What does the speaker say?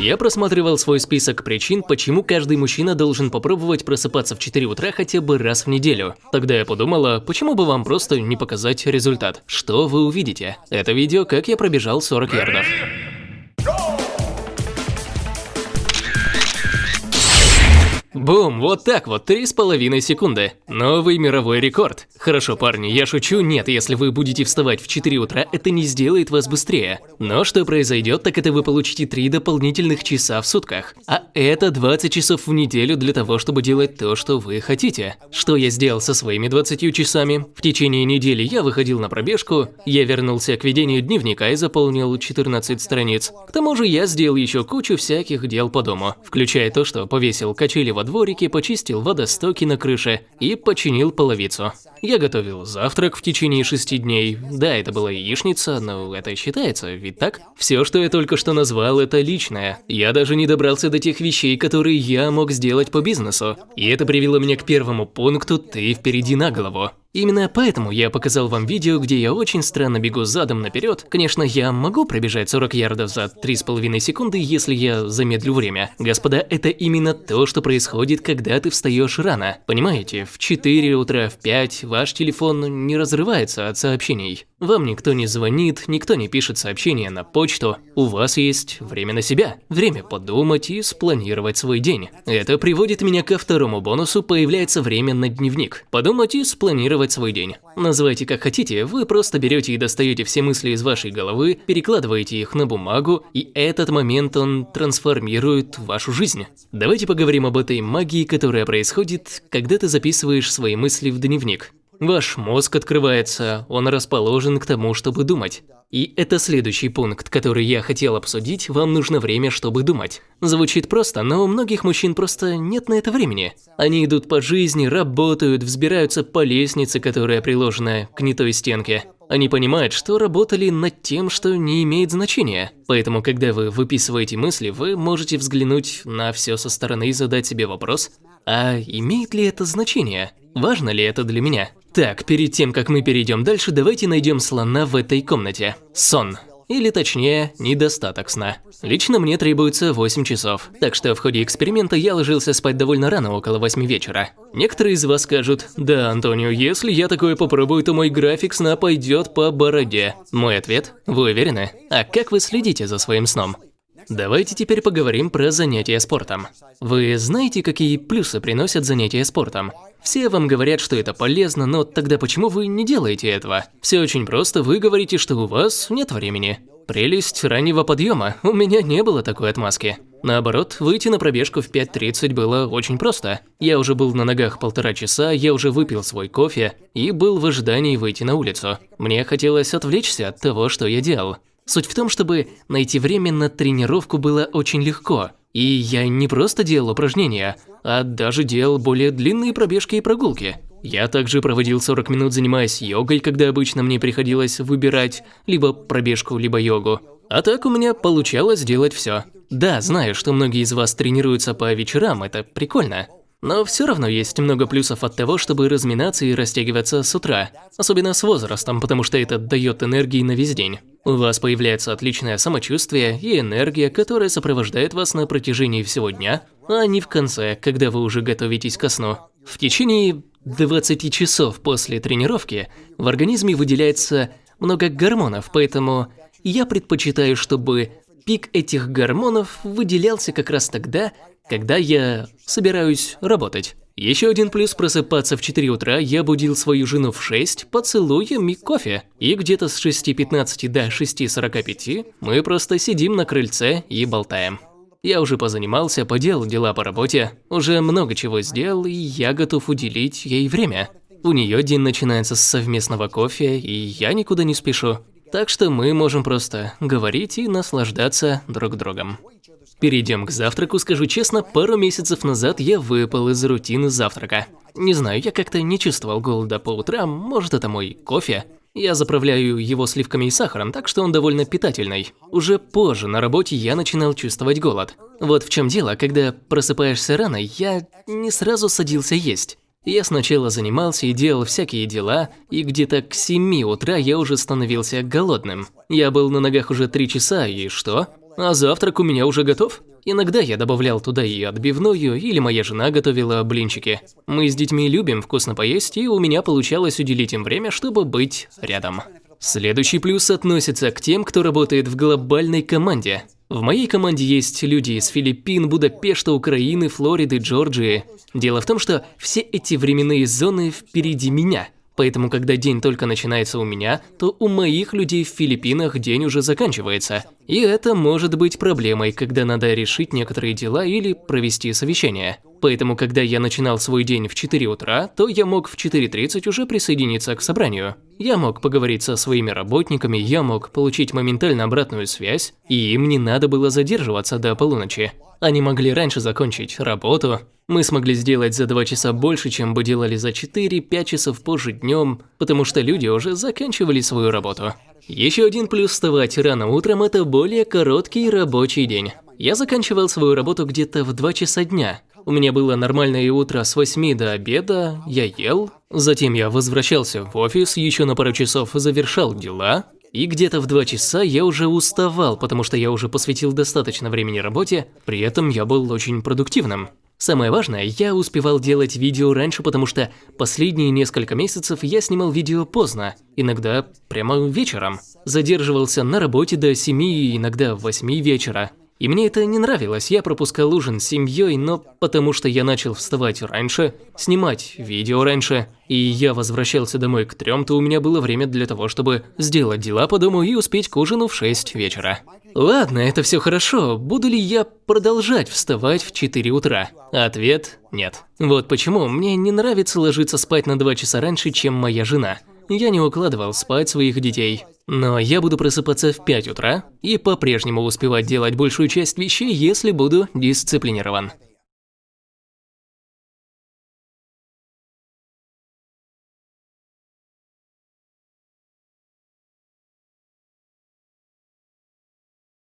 Я просматривал свой список причин, почему каждый мужчина должен попробовать просыпаться в 4 утра хотя бы раз в неделю. Тогда я подумала, почему бы вам просто не показать результат. Что вы увидите? Это видео, как я пробежал 40 ярдов. Бум, вот так вот, три с половиной секунды. Новый мировой рекорд. Хорошо, парни, я шучу, нет, если вы будете вставать в 4 утра, это не сделает вас быстрее. Но что произойдет, так это вы получите 3 дополнительных часа в сутках. А это 20 часов в неделю для того, чтобы делать то, что вы хотите. Что я сделал со своими 20 часами? В течение недели я выходил на пробежку, я вернулся к ведению дневника и заполнил 14 страниц. К тому же я сделал еще кучу всяких дел по дому, включая то, что повесил качели во дворике, почистил водостоки на крыше и починил половицу. Я готовил завтрак в течение шести дней. Да, это была яичница, но это считается, ведь так? Все, что я только что назвал, это личное. Я даже не добрался до тех вещей, которые я мог сделать по бизнесу. И это привело меня к первому пункту «ты впереди на голову». Именно поэтому я показал вам видео, где я очень странно бегу задом наперед. Конечно, я могу пробежать 40 ярдов за 3,5 секунды, если я замедлю время. Господа, это именно то, что происходит, когда ты встаешь рано. Понимаете, в 4 утра, в 5 ваш телефон не разрывается от сообщений. Вам никто не звонит, никто не пишет сообщения на почту. У вас есть время на себя, время подумать и спланировать свой день. Это приводит меня ко второму бонусу, появляется время на дневник. Подумать и спланировать свой день. Называйте как хотите, вы просто берете и достаете все мысли из вашей головы, перекладываете их на бумагу, и этот момент он трансформирует вашу жизнь. Давайте поговорим об этой магии, которая происходит, когда ты записываешь свои мысли в дневник. Ваш мозг открывается, он расположен к тому, чтобы думать. И это следующий пункт, который я хотел обсудить, вам нужно время, чтобы думать. Звучит просто, но у многих мужчин просто нет на это времени. Они идут по жизни, работают, взбираются по лестнице, которая приложена к не той стенке. Они понимают, что работали над тем, что не имеет значения. Поэтому, когда вы выписываете мысли, вы можете взглянуть на все со стороны и задать себе вопрос, а имеет ли это значение? Важно ли это для меня? Так, перед тем, как мы перейдем дальше, давайте найдем слона в этой комнате. Сон. Или точнее, недостаток сна. Лично мне требуется 8 часов, так что в ходе эксперимента я ложился спать довольно рано, около 8 вечера. Некоторые из вас скажут, да, Антонио, если я такое попробую, то мой график сна пойдет по бороде. Мой ответ, вы уверены? А как вы следите за своим сном? Давайте теперь поговорим про занятия спортом. Вы знаете, какие плюсы приносят занятия спортом? Все вам говорят, что это полезно, но тогда почему вы не делаете этого? Все очень просто, вы говорите, что у вас нет времени. Прелесть раннего подъема, у меня не было такой отмазки. Наоборот, выйти на пробежку в 5.30 было очень просто. Я уже был на ногах полтора часа, я уже выпил свой кофе и был в ожидании выйти на улицу. Мне хотелось отвлечься от того, что я делал. Суть в том, чтобы найти время на тренировку было очень легко. И я не просто делал упражнения, а даже делал более длинные пробежки и прогулки. Я также проводил 40 минут занимаясь йогой, когда обычно мне приходилось выбирать либо пробежку, либо йогу. А так у меня получалось делать все. Да, знаю, что многие из вас тренируются по вечерам, это прикольно. Но все равно есть много плюсов от того, чтобы разминаться и растягиваться с утра, особенно с возрастом, потому что это дает энергии на весь день. У вас появляется отличное самочувствие и энергия, которая сопровождает вас на протяжении всего дня, а не в конце, когда вы уже готовитесь ко сну. В течение 20 часов после тренировки в организме выделяется много гормонов, поэтому я предпочитаю, чтобы пик этих гормонов выделялся как раз тогда, когда я собираюсь работать. Еще один плюс просыпаться в 4 утра, я будил свою жену в 6 поцелуем и кофе. И где-то с 6.15 до 6.45 мы просто сидим на крыльце и болтаем. Я уже позанимался, поделал дела по работе, уже много чего сделал, и я готов уделить ей время. У нее день начинается с совместного кофе, и я никуда не спешу. Так что мы можем просто говорить и наслаждаться друг другом. Перейдем к завтраку, скажу честно, пару месяцев назад я выпал из рутины завтрака. Не знаю, я как-то не чувствовал голода по утрам, может это мой кофе. Я заправляю его сливками и сахаром, так что он довольно питательный. Уже позже на работе я начинал чувствовать голод. Вот в чем дело, когда просыпаешься рано, я не сразу садился есть. Я сначала занимался и делал всякие дела, и где-то к 7 утра я уже становился голодным. Я был на ногах уже 3 часа, и что? А завтрак у меня уже готов. Иногда я добавлял туда и отбивную, или моя жена готовила блинчики. Мы с детьми любим вкусно поесть, и у меня получалось уделить им время, чтобы быть рядом. Следующий плюс относится к тем, кто работает в глобальной команде. В моей команде есть люди из Филиппин, Будапешта, Украины, Флориды, Джорджии. Дело в том, что все эти временные зоны впереди меня – Поэтому, когда день только начинается у меня, то у моих людей в Филиппинах день уже заканчивается. И это может быть проблемой, когда надо решить некоторые дела или провести совещание. Поэтому, когда я начинал свой день в 4 утра, то я мог в 4.30 уже присоединиться к собранию. Я мог поговорить со своими работниками, я мог получить моментально обратную связь, и им не надо было задерживаться до полуночи. Они могли раньше закончить работу. Мы смогли сделать за 2 часа больше, чем бы делали за 4-5 часов позже днем, потому что люди уже заканчивали свою работу. Еще один плюс вставать рано утром – это более короткий рабочий день. Я заканчивал свою работу где-то в 2 часа дня. У меня было нормальное утро с 8 до обеда, я ел, затем я возвращался в офис, еще на пару часов завершал дела, и где-то в 2 часа я уже уставал, потому что я уже посвятил достаточно времени работе, при этом я был очень продуктивным. Самое важное, я успевал делать видео раньше, потому что последние несколько месяцев я снимал видео поздно, иногда прямо вечером. Задерживался на работе до 7, иногда 8 вечера. И мне это не нравилось, я пропускал ужин с семьей, но потому что я начал вставать раньше, снимать видео раньше, и я возвращался домой к трем, то у меня было время для того, чтобы сделать дела по дому и успеть к ужину в 6 вечера. Ладно, это все хорошо, буду ли я продолжать вставать в 4 утра? Ответ – нет. Вот почему мне не нравится ложиться спать на 2 часа раньше, чем моя жена. Я не укладывал спать своих детей. Но я буду просыпаться в 5 утра и по-прежнему успевать делать большую часть вещей, если буду дисциплинирован.